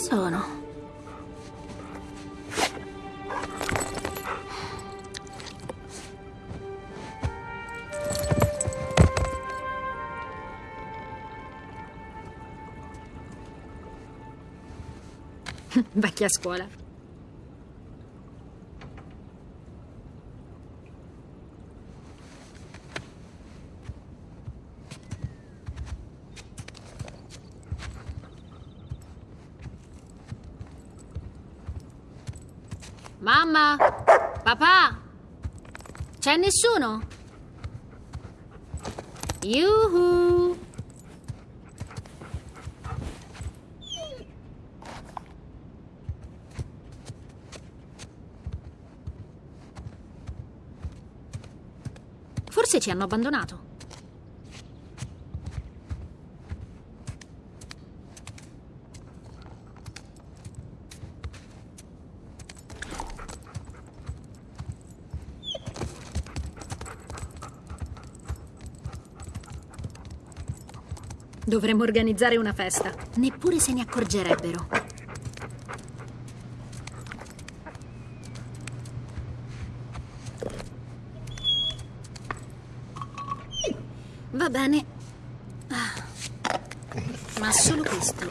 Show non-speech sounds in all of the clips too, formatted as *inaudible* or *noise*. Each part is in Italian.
Sono. Vecchia scuola. Mamma? Papà? C'è nessuno? Yuhu! Forse ci hanno abbandonato. Dovremmo organizzare una festa. Neppure se ne accorgerebbero. Va bene. Ah. Ma solo questo.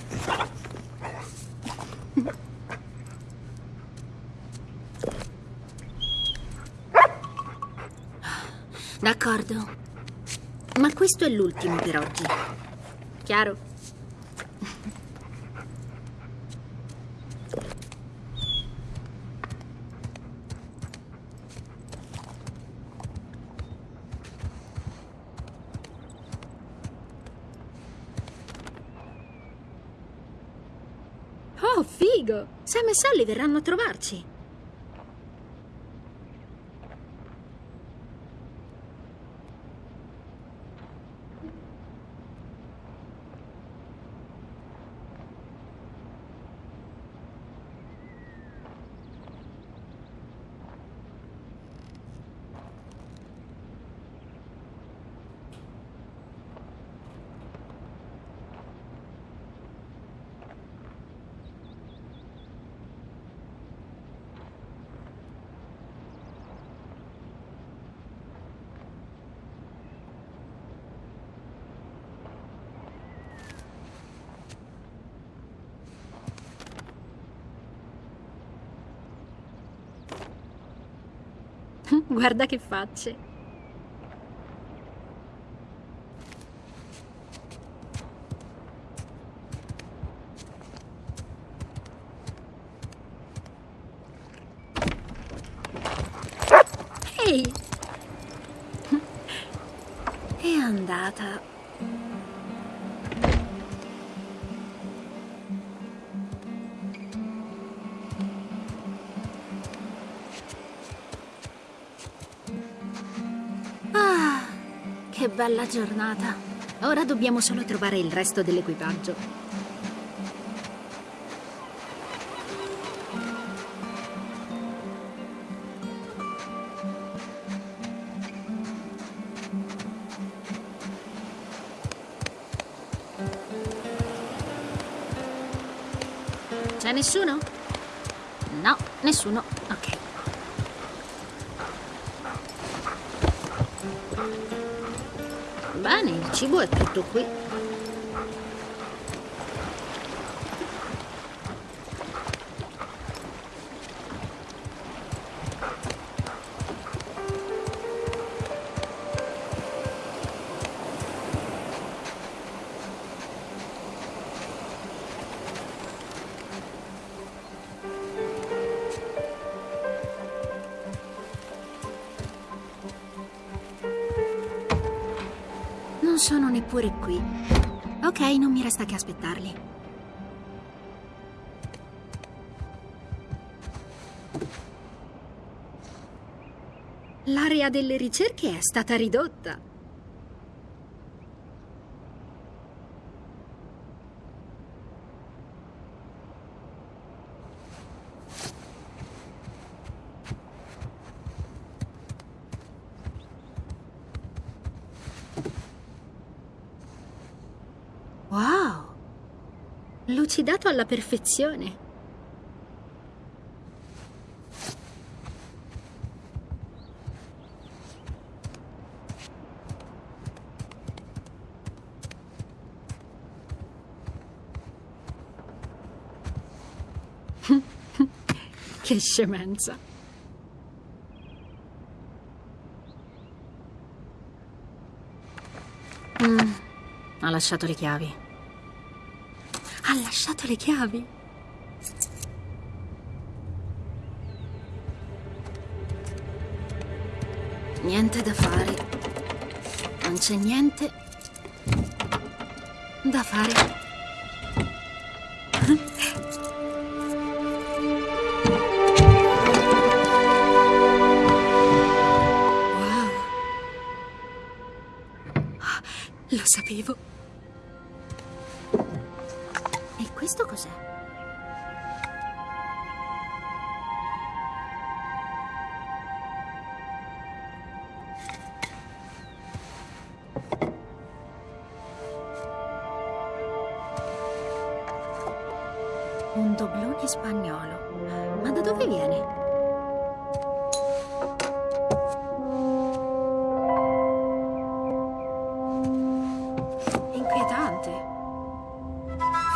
D'accordo. Ma questo è l'ultimo per oggi. Chiaro? Oh, figo! Sam e Sally verranno a trovarci. *laughs* Guarda che facce. Ehi! *laughs* È andata. Bella giornata. Ora dobbiamo solo trovare il resto dell'equipaggio. C'è nessuno? No, nessuno. Cibo è tutto qui. Neppure qui. Ok, non mi resta che aspettarli. L'area delle ricerche è stata ridotta. Wow! Lucidato alla perfezione. *laughs* che scemenza. Mm, ha lasciato le chiavi. Ha lasciato le chiavi? Niente da fare. Non c'è niente da fare. Wow. Lo sapevo. Questo cos'è?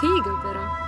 Figo però.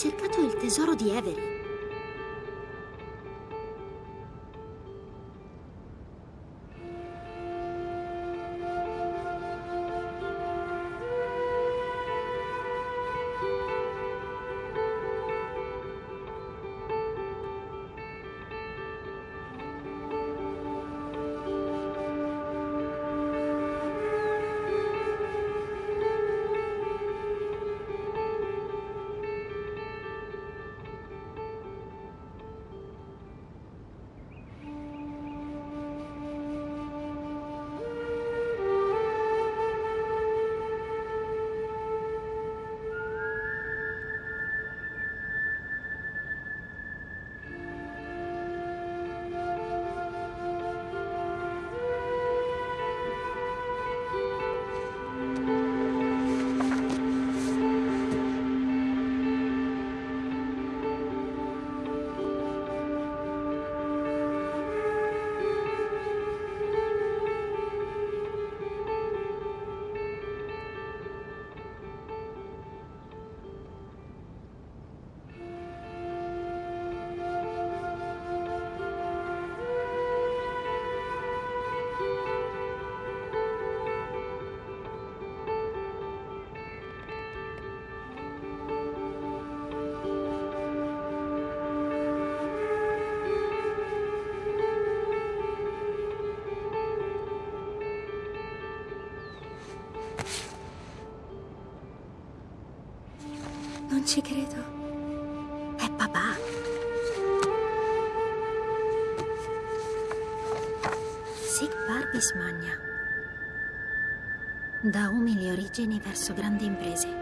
Cercato il tesoro di Avery? Ci credo. È papà. Sic Barbis Magna. Da umili origini verso grandi imprese.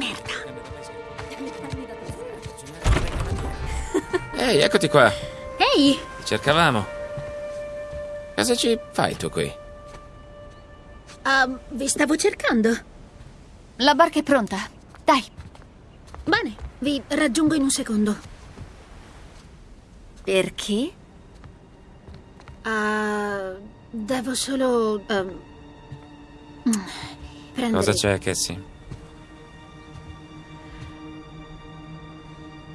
Merda. Ehi, eccoti qua. Ehi! Ti cercavamo. Cosa ci fai tu qui? Ah, vi stavo cercando. La barca è pronta. Dai. Bene, vi raggiungo in un secondo. Perché? Ah, devo solo... prendere... Cosa c'è, Cassie?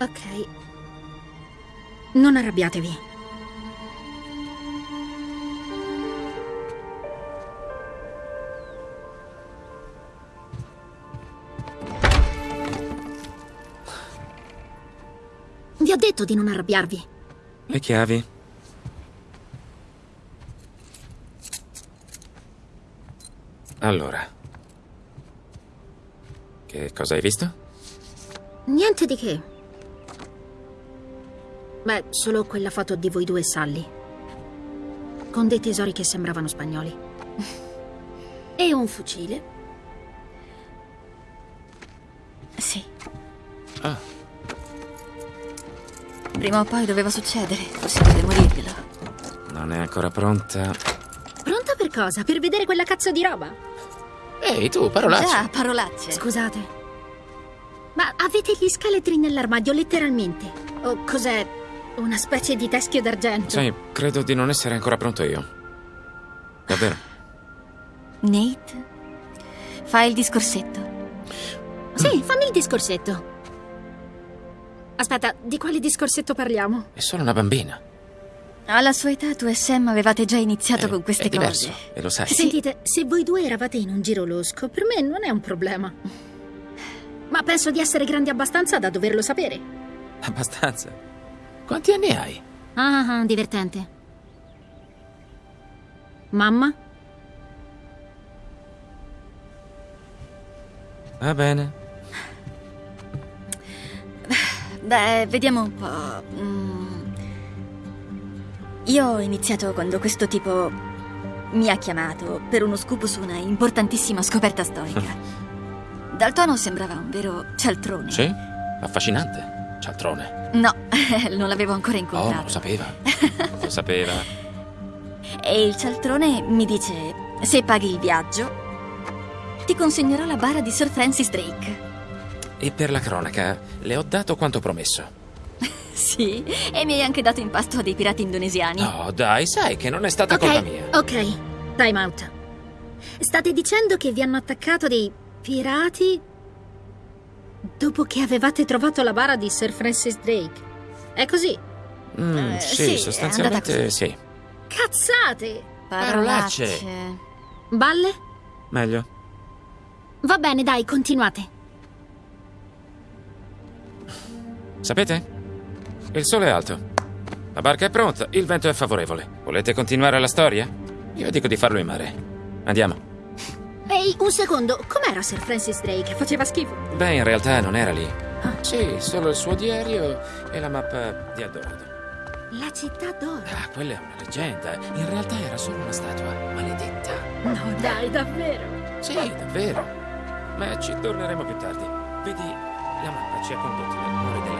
Ok. Non arrabbiatevi. Vi ho detto di non arrabbiarvi. Le chiavi? Allora. Che cosa hai visto? Niente di che. Beh, solo quella foto di voi due e Sally. Con dei tesori che sembravano spagnoli. *laughs* E un fucile. Sì. Ah, Prima o poi doveva succedere. Forse dovevo dirglielo. non è ancora pronta. Pronta per cosa? Per vedere quella cazzo di roba? Ehi, tu, parolaccia. Già, parolacce. Scusate. Ma avete gli scheletri nell'armadio, letteralmente? O cos'è? Una specie di teschio d'argento? Sai, credo di non essere ancora pronto io. Davvero? Nate? Fai il discorsetto. Sì, fammi il discorsetto. Aspetta, di quale discorsetto parliamo? È solo una bambina. Alla sua età tu e Sam avevate già iniziato Eh, con queste è diverso, cose. e lo sai. Sentite, se voi due eravate in un giro losco, per me non è un problema. Ma penso di essere grandi abbastanza da doverlo sapere. Abbastanza. Quanti anni hai? Ah, ah, divertente. Mamma? Va bene. Beh, vediamo un po'. Mm. Io ho iniziato quando questo tipo mi ha chiamato per uno scoop su una importantissima scoperta storica. *laughs* Dal tono sembrava un vero cialtrone. Sì? Affascinante. Cialtrone. No, *laughs* non l'avevo ancora Oh, incontrato. lo sapeva. *laughs* Lo sapeva. E il cialtrone mi dice: Se paghi il viaggio, ti consegnerò la bara di Sir Francis Drake. E per la cronaca, le ho dato quanto promesso. *laughs* Sì, e mi hai anche dato in pasto a dei pirati indonesiani. No, dai, sai che non è stata Ok, colpa mia. ok. Time out. State dicendo che vi hanno attaccato dei pirati dopo che avevate trovato la bara di Sir Francis Drake. È così? Mm, Eh, sì, sì, sostanzialmente sì. Cazzate! Parolacce. Balle? Meglio. Va bene, dai, continuate. Sapete? Il sole è alto. La barca è pronta, il vento è favorevole. Volete continuare la storia? Io dico di farlo in mare. Andiamo. Ehi, un secondo, com'era Sir Francis Drake? Faceva schifo. Beh, in realtà non era lì. Sì, solo il suo diario e la mappa di Eldorado. La città d'oro. Ah, quella è una leggenda. In realtà era solo una statua maledetta. No, dai, davvero. Sì, davvero. Ma ci torneremo più tardi. Vedi, la mappa ci ha condotti nel cuore della.